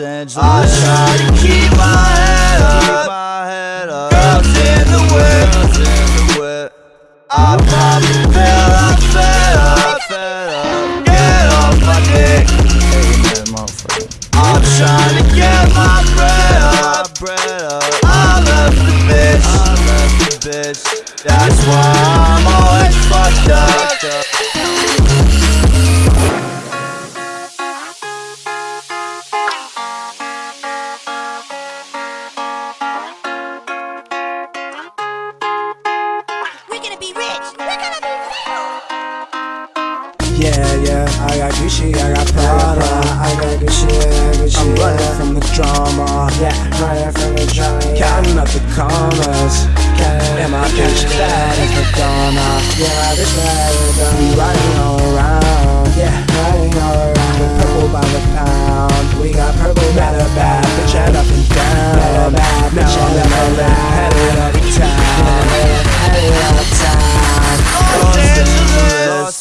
I try to keep my head up. Girls in the whip. I pop a pill, I'm fed up. Get off my dick. I'm trying to get my bread up. I left the bitch. That's why I'm always fucked up. Gonna be rich. We're gonna be famous. Yeah, yeah, I got Gucci, I got Prada, I got Gucci, I got Gucci. I'm running from the drama, yeah, running from the drama. Counting up the commas,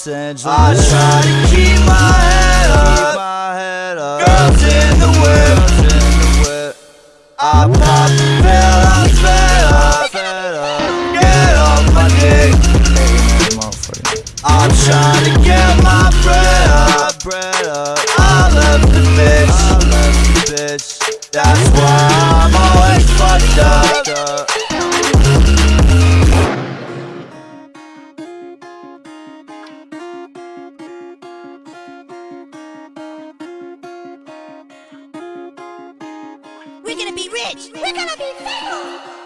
Angeles. I try to keep my head up. Girls in the whip. I pop the pill, I'm fed up. Get off my dick. I'm trying to get my We're gonna be rich. We're gonna be famous.